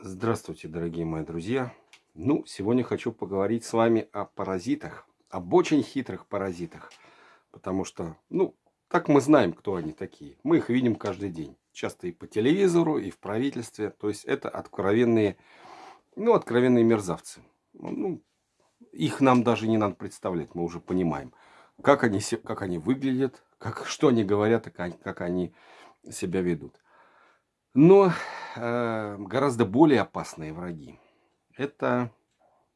Здравствуйте, дорогие мои друзья. Ну, сегодня хочу поговорить с вами о паразитах, об очень хитрых паразитах. Потому что, ну, так мы знаем, кто они такие. Мы их видим каждый день. Часто и по телевизору, и в правительстве. То есть это откровенные, ну, откровенные мерзавцы. Ну, их нам даже не надо представлять, мы уже понимаем. Как они, как они выглядят, как, что они говорят, как они себя ведут. Но э, гораздо более опасные враги – это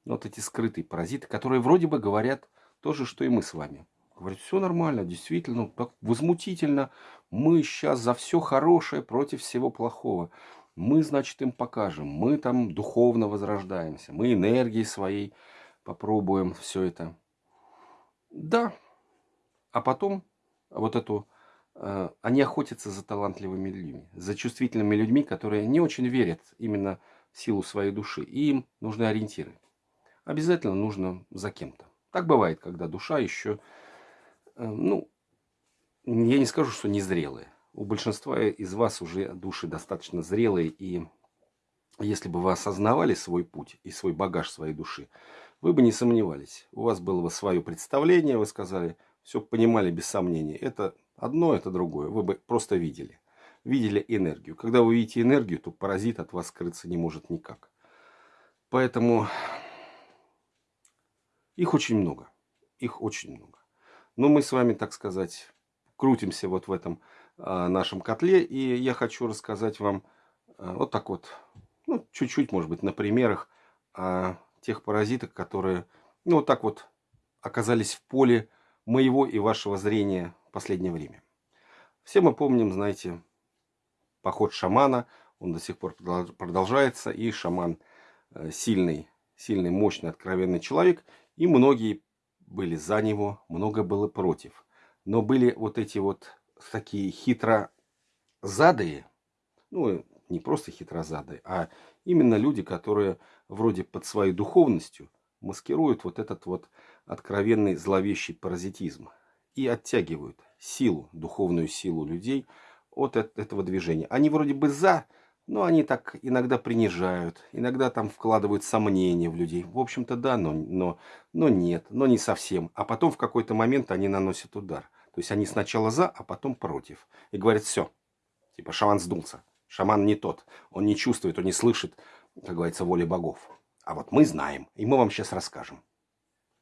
вот эти скрытые паразиты, которые вроде бы говорят то же, что и мы с вами. Говорят, все нормально, действительно, так возмутительно. Мы сейчас за все хорошее против всего плохого. Мы, значит, им покажем. Мы там духовно возрождаемся. Мы энергией своей попробуем все это. Да. А потом вот эту они охотятся за талантливыми людьми, за чувствительными людьми, которые не очень верят именно в силу своей души. И им нужны ориентиры. Обязательно нужно за кем-то. Так бывает, когда душа еще, э, ну, я не скажу, что незрелая. У большинства из вас уже души достаточно зрелые, и если бы вы осознавали свой путь и свой багаж своей души, вы бы не сомневались. У вас было бы свое представление, вы сказали, все понимали без сомнений. Это Одно это другое. Вы бы просто видели. Видели энергию. Когда вы видите энергию, то паразит от вас скрыться не может никак. Поэтому их очень много. Их очень много. Но мы с вами, так сказать, крутимся вот в этом а, нашем котле. И я хочу рассказать вам а, вот так вот, ну, чуть-чуть, может быть, на примерах о тех паразитах, которые, ну, вот так вот оказались в поле моего и вашего зрения последнее время. Все мы помним, знаете, поход шамана, он до сих пор продолжается, и шаман э, сильный, сильный, мощный, откровенный человек, и многие были за него, много было против. Но были вот эти вот такие хитрозадые, ну, не просто хитрозадые, а именно люди, которые вроде под своей духовностью маскируют вот этот вот откровенный зловещий паразитизм и оттягивают силу, духовную силу людей от этого движения. Они вроде бы за, но они так иногда принижают, иногда там вкладывают сомнения в людей. В общем-то, да, но, но, но нет, но не совсем. А потом в какой-то момент они наносят удар. То есть они сначала за, а потом против. И говорят, все, типа шаман сдулся. Шаман не тот. Он не чувствует, он не слышит, как говорится, воли богов. А вот мы знаем, и мы вам сейчас расскажем.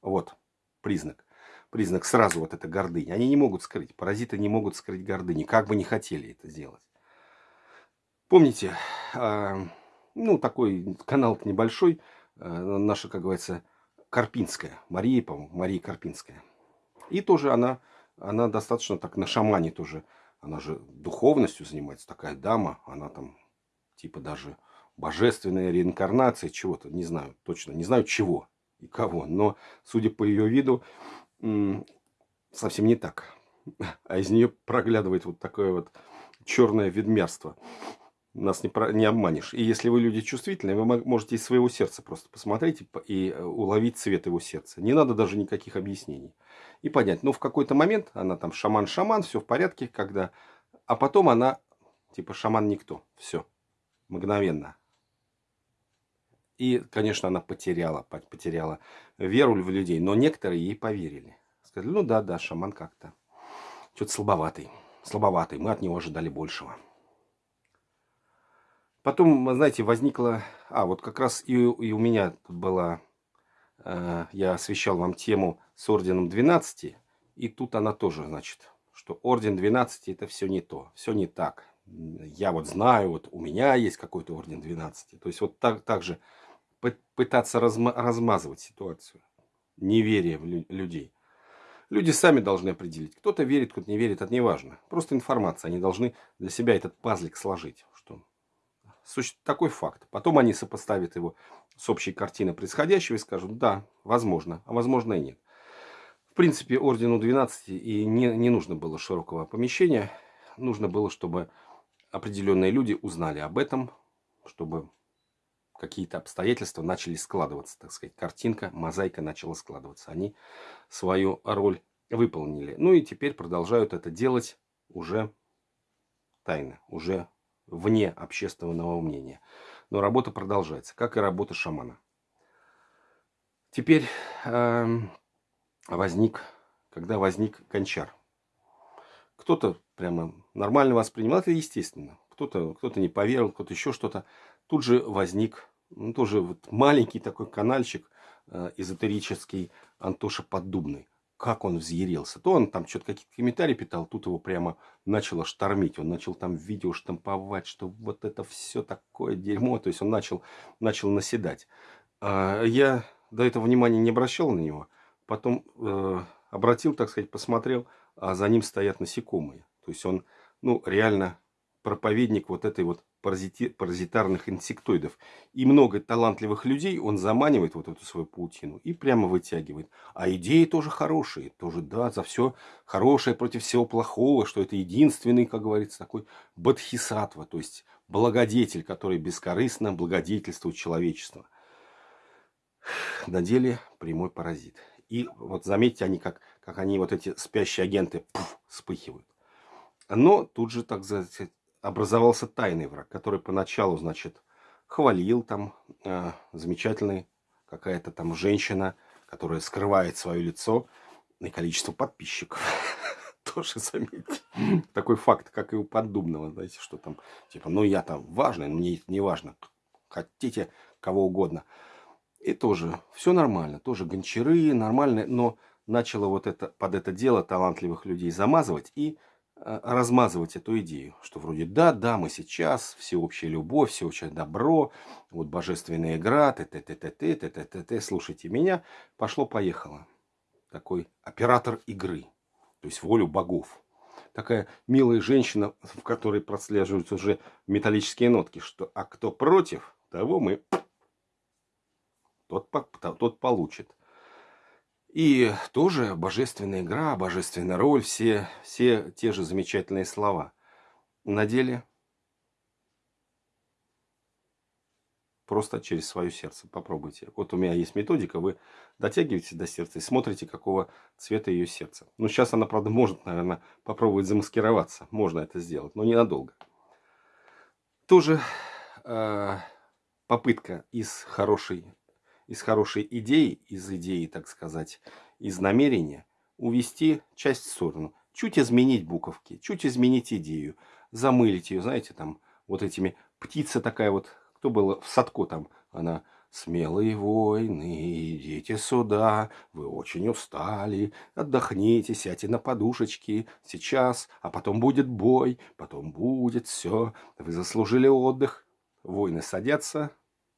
Вот признак признак сразу вот эта гордыня. Они не могут скрыть, паразиты не могут скрыть гордыни, как бы не хотели это сделать. Помните, э, ну, такой канал небольшой, э, наша, как говорится, Карпинская, Мария, по-моему, Мария Карпинская. И тоже она, она достаточно так на шамане тоже, она же духовностью занимается, такая дама, она там типа даже божественная реинкарнация чего-то, не знаю точно, не знаю чего и кого, но судя по ее виду, совсем не так. А из нее проглядывает вот такое вот черное ведмерство. Нас не, про, не обманешь. И если вы люди чувствительные, вы можете из своего сердца просто посмотреть и, э, уловить цвет его сердца. Не надо даже никаких объяснений. И понять, ну в какой-то момент она там шаман-шаман, все в порядке, когда... А потом она типа шаман никто. Все. Мгновенно. И, конечно, она потеряла, потеряла веру в людей, но некоторые ей поверили. Сказали, ну да, да, шаман как-то что-то слабоватый, слабоватый, мы от него ожидали большего. Потом, знаете, возникла, а вот как раз и, и у меня была, э, я освещал вам тему с орденом 12, и тут она тоже, значит, что орден 12 это все не то, все не так. Я вот знаю, вот у меня есть какой-то орден 12. То есть вот так, так же пытаться разма размазывать ситуацию. Неверие в людей. Люди сами должны определить. Кто-то верит, кто-то не верит, это не важно. Просто информация. Они должны для себя этот пазлик сложить. Что такой факт. Потом они сопоставят его с общей картиной происходящего и скажут, да, возможно, а возможно и нет. В принципе, ордену 12 и не, не нужно было широкого помещения. Нужно было, чтобы определенные люди узнали об этом, чтобы какие-то обстоятельства начали складываться, так сказать, картинка, мозаика начала складываться. Они свою роль выполнили. Ну и теперь продолжают это делать уже тайно, уже вне общественного мнения. но работа продолжается, как и работа шамана. Теперь э, возник, когда возник гончар. Кто-то прямо нормально воспринимал, это естественно. Кто-то кто не поверил, кто-то еще что-то. Тут же возник ну, тоже вот маленький такой канальчик э, эзотерический Антоша Поддубный. Как он взъярился. То он там что-то какие-то комментарии питал, тут его прямо начало штормить. Он начал там видео штамповать, что вот это все такое дерьмо. То есть он начал, начал наседать. А я до этого внимания не обращал на него. Потом э, обратил, так сказать, посмотрел, а за ним стоят насекомые. То есть он, ну, реально проповедник вот этой вот паразити, паразитарных инсектоидов. И много талантливых людей он заманивает вот эту свою паутину и прямо вытягивает. А идеи тоже хорошие. Тоже, да, за все хорошее против всего плохого, что это единственный, как говорится, такой бодхисаттва, то есть благодетель, который бескорыстно благодетельствует человечество. На деле прямой паразит. И вот заметьте, они как, как они, вот эти спящие агенты, пуф, вспыхивают. Но тут же, так сказать, образовался тайный враг, который поначалу, значит, хвалил там э, замечательный какая-то там женщина, которая скрывает свое лицо и количество подписчиков. Тоже заметьте. Такой факт, как и у Поддубного, знаете, что там, типа, ну я там важный, мне не важно. Хотите кого угодно. И тоже все нормально, тоже гончары, нормально, но начало вот это, под это дело талантливых людей замазывать и размазывать эту идею, что вроде да, да, мы сейчас, всеобщая любовь, всеобщее добро, вот божественная игра, т т т т т т т т т слушайте меня, пошло-поехало. Такой оператор игры, то есть волю богов. Такая милая женщина, в которой прослеживаются уже металлические нотки, что а кто против, того мы тот, тот получит. И тоже божественная игра, божественная роль, все, все те же замечательные слова. На деле просто через свое сердце. Попробуйте. Вот у меня есть методика, вы дотягиваете до сердца и смотрите, какого цвета ее сердце. Ну, сейчас она, правда, может, наверное, попробовать замаскироваться. Можно это сделать, но ненадолго. Тоже э, попытка из хорошей из хорошей идеи, из идеи, так сказать, из намерения, увести часть в сторону. Чуть изменить буковки, чуть изменить идею, замылить ее, знаете, там, вот этими, птица такая вот, кто был в Садко там, она, смелые воины, идите сюда, вы очень устали, отдохните, сядьте на подушечки, сейчас, а потом будет бой, потом будет все, вы заслужили отдых. Воины садятся,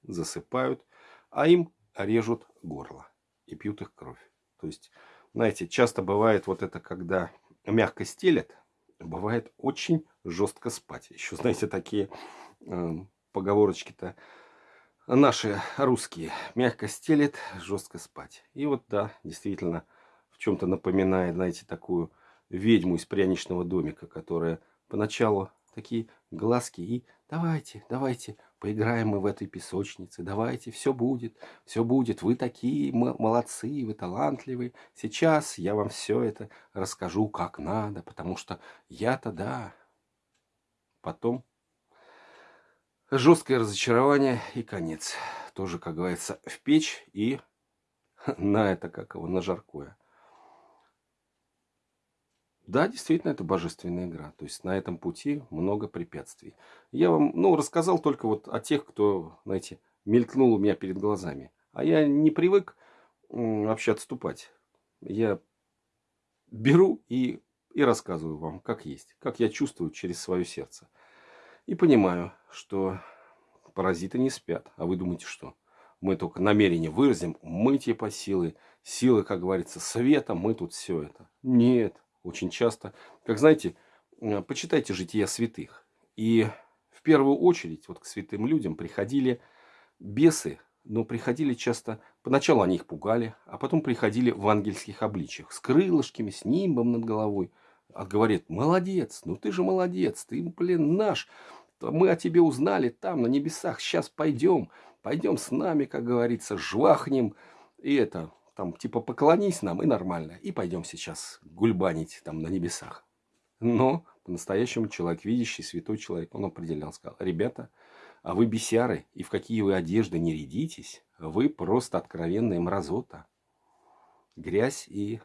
засыпают, а им режут горло и пьют их кровь. То есть, знаете, часто бывает вот это, когда мягко стелят, бывает очень жестко спать. Еще, знаете, такие э, поговорочки-то наши русские. Мягко стелет, жестко спать. И вот, да, действительно, в чем-то напоминает, знаете, такую ведьму из пряничного домика, которая поначалу такие глазки и давайте, давайте, поиграем мы в этой песочнице, давайте, все будет, все будет, вы такие молодцы, вы талантливые, сейчас я вам все это расскажу как надо, потому что я-то да. Потом жесткое разочарование и конец. Тоже, как говорится, в печь и на это, как его, на жаркое. Да, действительно, это божественная игра. То есть на этом пути много препятствий. Я вам, ну, рассказал только вот о тех, кто, знаете, мелькнул у меня перед глазами. А я не привык вообще отступать. Я беру и, и рассказываю вам, как есть, как я чувствую через свое сердце. И понимаю, что паразиты не спят. А вы думаете, что? Мы только намерение выразим, мы типа силы, силы, как говорится, света, мы тут все это. Нет, очень часто. Как знаете, почитайте жития святых. И в первую очередь вот к святым людям приходили бесы, но приходили часто, поначалу они их пугали, а потом приходили в ангельских обличиях, с крылышками, с нимбом над головой. А говорит, молодец, ну ты же молодец, ты, блин, наш, мы о тебе узнали там, на небесах, сейчас пойдем, пойдем с нами, как говорится, жвахнем, и это, там, типа, поклонись нам, и нормально. И пойдем сейчас гульбанить там на небесах. Но по-настоящему человек, видящий, святой человек, он определял, сказал, ребята, А вы бесяры, и в какие вы одежды не рядитесь, вы просто откровенная мразота. Грязь и...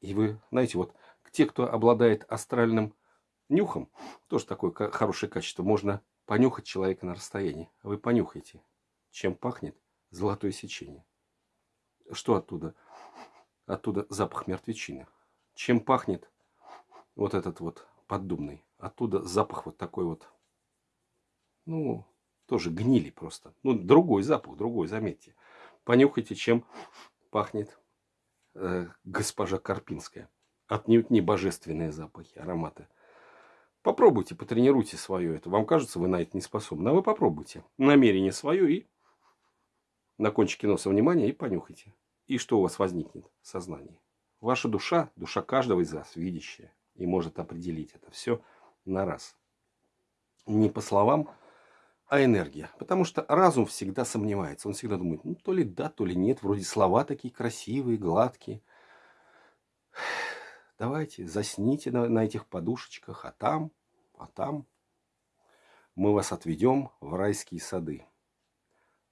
И вы, знаете, вот те, кто обладает астральным нюхом, тоже такое хорошее качество, можно понюхать человека на расстоянии. Вы понюхайте, чем пахнет золотое сечение. Что оттуда? Оттуда запах мертвечины. Чем пахнет вот этот вот поддубный? Оттуда запах вот такой вот, ну, тоже гнили просто. Ну, другой запах, другой, заметьте. Понюхайте, чем пахнет э, госпожа Карпинская. Отнюдь не божественные запахи, ароматы. Попробуйте, потренируйте свое это. Вам кажется, вы на это не способны. А вы попробуйте. Намерение свое и на кончике носа внимания и понюхайте. И что у вас возникнет в сознании? Ваша душа, душа каждого из вас, видящая, и может определить это все на раз. Не по словам, а энергия. Потому что разум всегда сомневается. Он всегда думает, ну то ли да, то ли нет. Вроде слова такие красивые, гладкие. Давайте, засните на, на этих подушечках, а там, а там мы вас отведем в райские сады.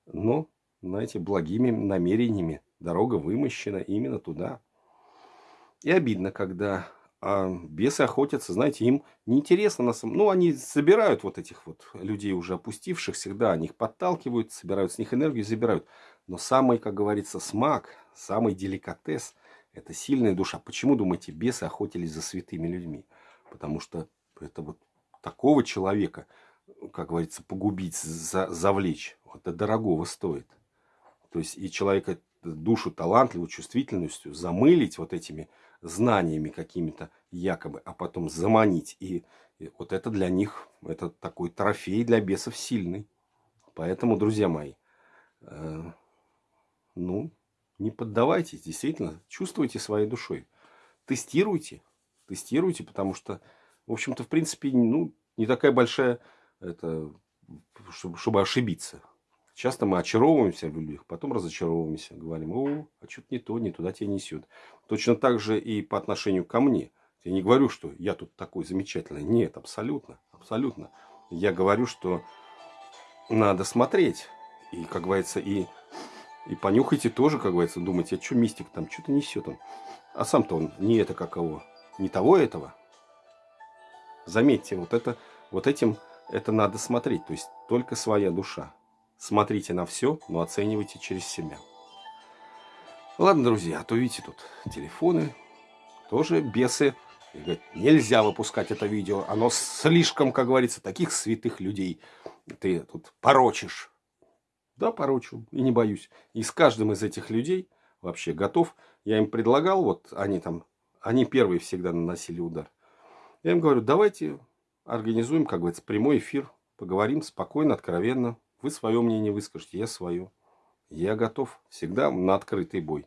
Но, знаете, благими намерениями дорога вымощена именно туда. И обидно, когда а бесы охотятся, знаете, им неинтересно на самом... Ну, они собирают вот этих вот людей уже опустившихся, да, они их подталкивают, собирают с них энергию, забирают. Но самый, как говорится, смак, самый деликатес – это сильная душа. Почему, думаете, бесы охотились за святыми людьми? Потому что это вот такого человека, как говорится, погубить, за, завлечь, это дорогого стоит. То есть и человека душу талантливую, чувствительностью замылить вот этими знаниями какими-то якобы, а потом заманить. И, и вот это для них, это такой трофей для бесов сильный. Поэтому, друзья мои, э, ну, не поддавайтесь, действительно, чувствуйте своей душой. Тестируйте, тестируйте, потому что, в общем-то, в принципе, ну, не такая большая, это, чтобы, чтобы ошибиться. Часто мы очаровываемся в людях, потом разочаровываемся. Говорим, о, а что-то не то, не туда тебя несет. Точно так же и по отношению ко мне. Я не говорю, что я тут такой замечательный. Нет, абсолютно, абсолютно. Я говорю, что надо смотреть. И, как говорится, и, и понюхайте тоже, как говорится, думайте, а что мистик там, что-то несет он. А сам-то он не это каково, не того этого. Заметьте, вот это, вот этим это надо смотреть. То есть только своя душа. Смотрите на все, но оценивайте через себя. Ладно, друзья, а то видите тут телефоны, тоже бесы. Говорят, нельзя выпускать это видео, оно слишком, как говорится, таких святых людей ты тут порочишь. Да, порочу, и не боюсь. И с каждым из этих людей вообще готов. Я им предлагал, вот они там, они первые всегда наносили удар. Я им говорю, давайте организуем, как говорится, прямой эфир, поговорим спокойно, откровенно. Вы свое мнение выскажете, я свое. Я готов всегда на открытый бой.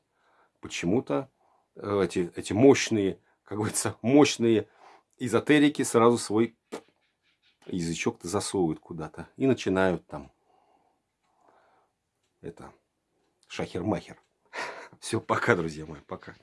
Почему-то э, эти, эти мощные, как говорится, мощные эзотерики сразу свой язычок-то засовывают куда-то. И начинают там это шахер-махер. Все, пока, друзья мои, пока.